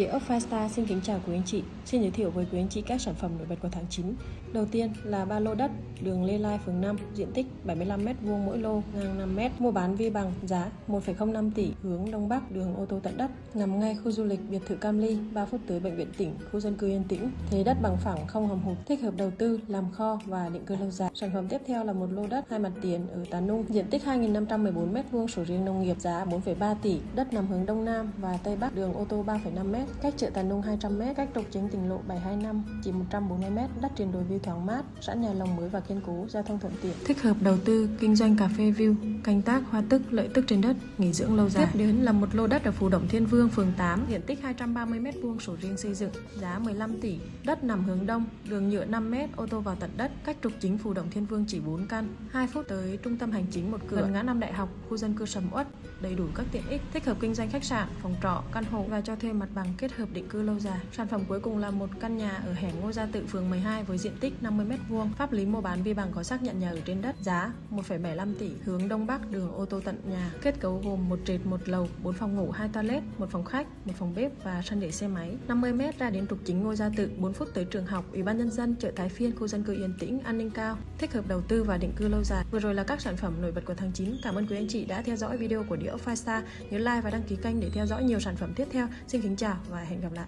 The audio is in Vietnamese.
Địa ốc Fasta xin kính chào quý anh chị. Xin giới thiệu với quý anh chị các sản phẩm nổi bật của tháng 9. Đầu tiên là ba lô đất, đường Lê Lai, phường 5, diện tích 75m2 mỗi lô, ngang 5m, mua bán vi bằng, giá 1,05 tỷ, hướng Đông Bắc, đường ô tô tận đất, nằm ngay khu du lịch biệt thự Cam Ly, 3 phút tới bệnh viện tỉnh, khu dân cư Yên Tĩnh. Thế đất bằng phẳng không hầm hụt, thích hợp đầu tư, làm kho và định cư lâu dài. Sản phẩm tiếp theo là một lô đất hai mặt tiền ở Tà Nung, diện tích 2.514m2 sổ riêng nông nghiệp, giá 4,3 tỷ, đất nằm hướng Đông Nam và Tây Bắc, đường ô tô 3,5m, cách chợ Tà Nung 200m, cách trục chính tỉnh lộ 725 chỉ 140m, đất trên đồi view thoáng mát, sẵn nhà lồng mới và kiên cố, giao thông thuận tiện. Thích hợp đầu tư, kinh doanh cà phê view, canh tác hoa tức, lợi tức trên đất, nghỉ dưỡng lâu dài. Tiếp đến là một lô đất ở Phú Động Thiên Vương, phường 8, diện tích 230m2 sổ riêng xây dựng, giá 15 tỷ, đất nằm hướng đông, đường nhựa 5m, ô tô vào tận đất, cách trục chính Phú Động Thiên Vương chỉ 4 căn, 2 phút tới trung tâm hành chính một cửa, gần ngã năm đại học, khu dân cư sầm uất, đầy đủ các tiện ích, thích hợp kinh doanh khách sạn, phòng trọ, căn hộ và cho thuê mặt bằng kết hợp định cư lâu dài. Sản phẩm cuối cùng là một căn nhà ở hẻm Ngô Gia Tự phường 12 với diện tích 50m2, pháp lý mua bán vi bằng có xác nhận nhà ở trên đất, giá 1,75 tỷ, hướng đông bắc, đường ô tô tận nhà. Kết cấu gồm một trệt, một lầu, 4 phòng ngủ, 2 toilet, một phòng khách, một phòng bếp và sân để xe máy. 50m ra đến trục chính Ngô Gia Tự, 4 phút tới trường học, Ủy ban nhân dân, chợ Thái Phiên, khu dân cư yên tĩnh, an ninh cao, thích hợp đầu tư và định cư lâu dài. Vừa rồi là các sản phẩm nổi bật của tháng 9. Cảm ơn quý anh chị đã theo dõi video của Địa ốc Five Star. Nhớ like và đăng ký kênh để theo dõi nhiều sản phẩm tiếp theo. Xin kính chào và hẹn gặp lại.